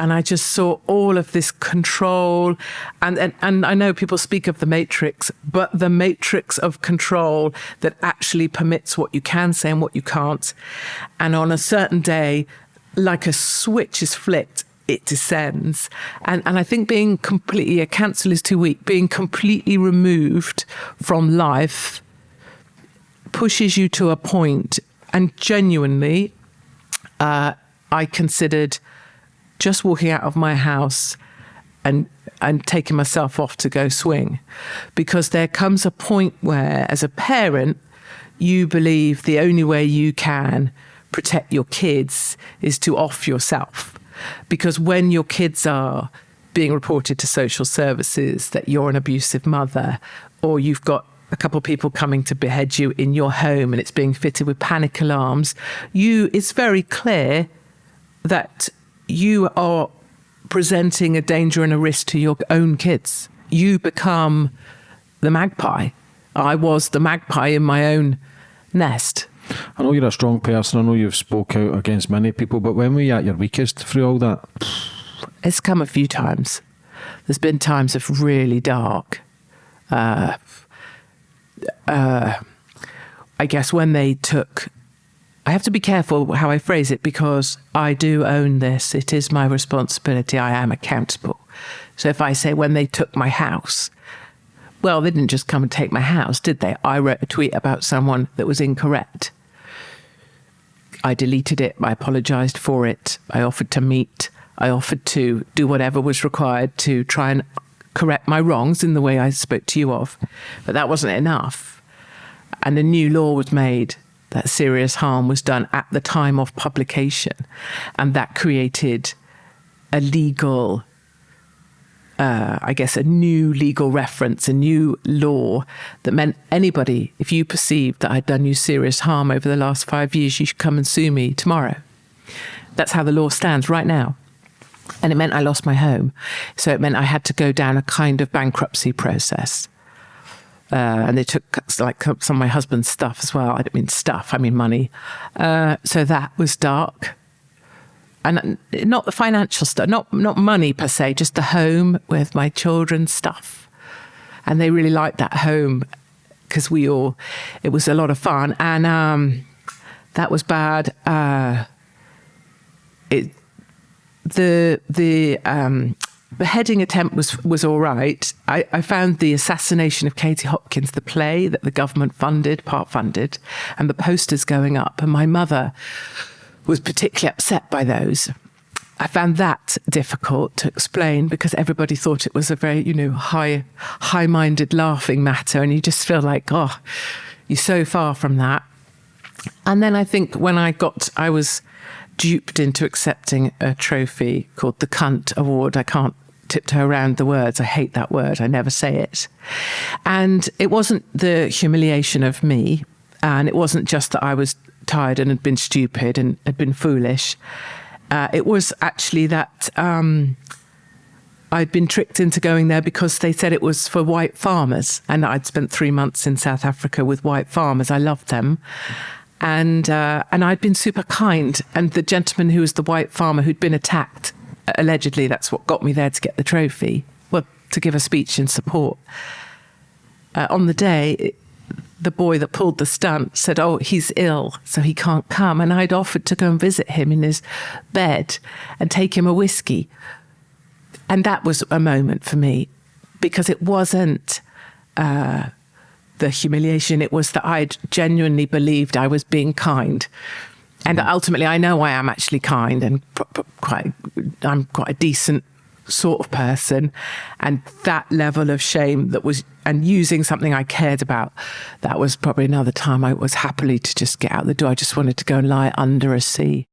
and I just saw all of this control. And, and, and I know people speak of the matrix, but the matrix of control that actually permits what you can say and what you can't. And on a certain day, like a switch is flicked, it descends. And, and I think being completely, a cancel is too weak, being completely removed from life pushes you to a point and genuinely, uh, I considered just walking out of my house and and taking myself off to go swing. Because there comes a point where as a parent you believe the only way you can protect your kids is to off yourself. Because when your kids are being reported to social services that you're an abusive mother or you've got a couple of people coming to behead you in your home and it's being fitted with panic alarms you it's very clear that you are presenting a danger and a risk to your own kids. You become the magpie. I was the magpie in my own nest. I know you're a strong person. I know you've spoke out against many people, but when were you at your weakest through all that? It's come a few times. There's been times of really dark. Uh, uh, I guess when they took I have to be careful how I phrase it because I do own this. It is my responsibility. I am accountable. So if I say when they took my house, well, they didn't just come and take my house, did they? I wrote a tweet about someone that was incorrect. I deleted it. I apologized for it. I offered to meet. I offered to do whatever was required to try and correct my wrongs in the way I spoke to you of. But that wasn't enough. And a new law was made that serious harm was done at the time of publication. And that created a legal, uh, I guess, a new legal reference, a new law that meant anybody, if you perceived that I'd done you serious harm over the last five years, you should come and sue me tomorrow. That's how the law stands right now. And it meant I lost my home. So it meant I had to go down a kind of bankruptcy process. Uh, and they took like some of my husband's stuff as well. I don't mean stuff, I mean money. Uh, so that was dark. And not the financial stuff, not not money per se, just the home with my children's stuff. And they really liked that home because we all, it was a lot of fun. And um, that was bad. Uh, it, the the um, beheading attempt was was all right. I, I, found the assassination of Katie Hopkins, the play that the government funded, part funded, and the posters going up, and my mother was particularly upset by those. I found that difficult to explain because everybody thought it was a very, you know, high, high-minded, laughing matter, and you just feel like, oh, you're so far from that. And then I think when I got, I was duped into accepting a trophy called the Cunt Award. I can't tiptoe around the words. I hate that word. I never say it. And it wasn't the humiliation of me. And it wasn't just that I was tired and had been stupid and had been foolish. Uh, it was actually that um, I'd been tricked into going there because they said it was for white farmers. And I'd spent three months in South Africa with white farmers. I loved them and uh, and I'd been super kind. And the gentleman who was the white farmer who'd been attacked, allegedly, that's what got me there to get the trophy. Well, to give a speech in support. Uh, on the day, the boy that pulled the stunt said, "Oh, he's ill, so he can't come." And I'd offered to go and visit him in his bed and take him a whiskey. And that was a moment for me because it wasn't. Uh, the humiliation. It was that I'd genuinely believed I was being kind. And mm. ultimately, I know I am actually kind and quite, I'm quite a decent sort of person. And that level of shame that was, and using something I cared about, that was probably another time I was happily to just get out the door. I just wanted to go and lie under a sea.